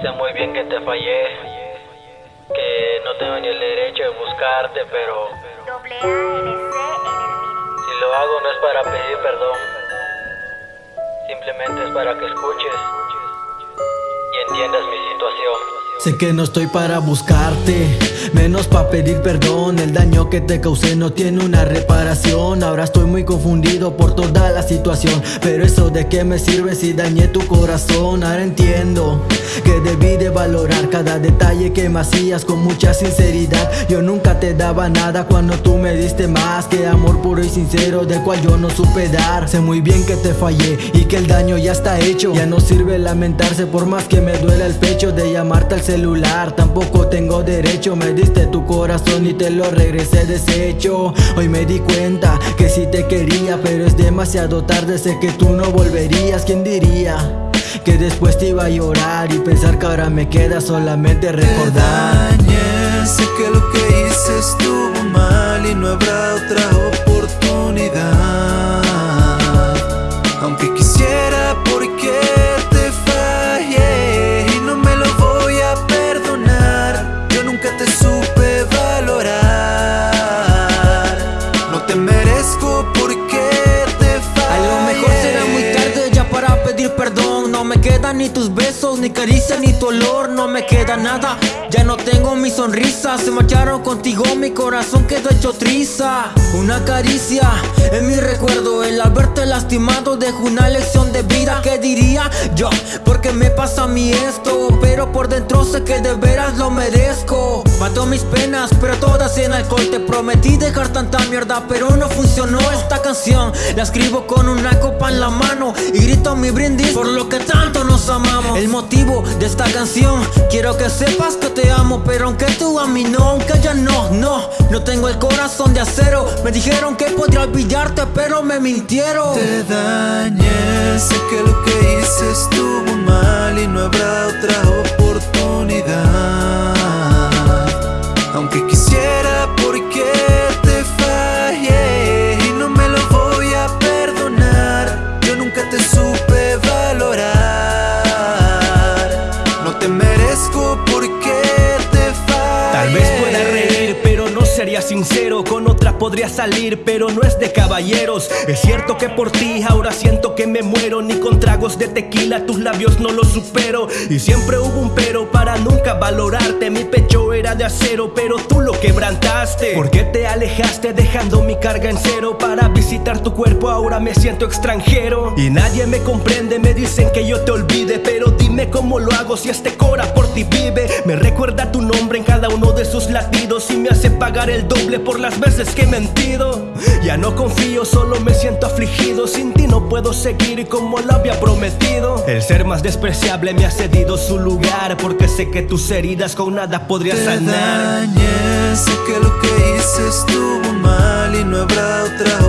Sé muy bien que te fallé, que no tengo ni el derecho de buscarte, pero si lo hago no es para pedir perdón, simplemente es para que escuches y entiendas mi situación. Sé que no estoy para buscarte, menos para pedir perdón. El daño que te causé no tiene una reparación. Ahora estoy muy confundido por toda la situación Pero eso de qué me sirve si dañé tu corazón. Ahora entiendo que debí de valorar cada detalle que me hacías con mucha sinceridad. Yo nunca te daba nada cuando tú me diste más que amor puro y sincero del cual yo no supe dar. Sé muy bien que te fallé y que el daño ya está hecho. Ya no sirve lamentarse por más que me duela el pecho de llamarte al celular Tampoco tengo derecho, me diste tu corazón y te lo regresé deshecho. Hoy me di cuenta que sí te quería pero es demasiado tarde, sé que tú no volverías, ¿quién diría? Que después te iba a llorar y pensar que ahora me queda solamente recordar Te sé que lo que hice estuvo mal y no habrá otra oportunidad ni tus besos, ni caricia, ni tu olor No me queda nada, ya no tengo mi sonrisa Se marcharon contigo, mi corazón quedó hecho triza. Una caricia en mi recuerdo El haberte lastimado dejó una lección de vida. ¿Qué diría yo? Porque me pasa a mí esto Pero por dentro sé que de veras lo merezco. Mató mis penas, pero todas en alcohol. Te prometí dejar tanta mierda, pero no funcionó esta canción. La escribo con una copa en la mano Y grito mi brindis por lo que tanto El motivo de esta canción Quiero que sepas que te amo Pero aunque tú a mí no, aunque ya no, no No tengo el corazón de acero. Me dijeron que podría olvidarte pero me mintieron. Te dañé, sé que lo que hice sincero, con otra podría salir, pero no es de caballeros. Es cierto que por ti ahora siento que me muero, ni con tragos de tequila tus labios no los supero. Y siempre hubo un pero para nunca valorarte. Mi pecho era de acero, pero tú lo quebrantaste. ¿Por qué te alejaste dejando mi carga en cero? Para visitar tu cuerpo ahora me siento extranjero. Y nadie me comprende, me dicen que yo te olvide, pero dime cómo lo hago si este cora por ti vive. Me recuerda tu nombre en cada uno de sus latidos y me hace pagar el doble por las veces que he mentido. Ya no confío, solo me siento afligido. Sin ti no puedo seguir como lo había prometido. El ser más despreciable me ha cedido su lugar Porque sé que tus heridas con nada podría sanar. sé que lo que hice estuvo mal y no habrá otra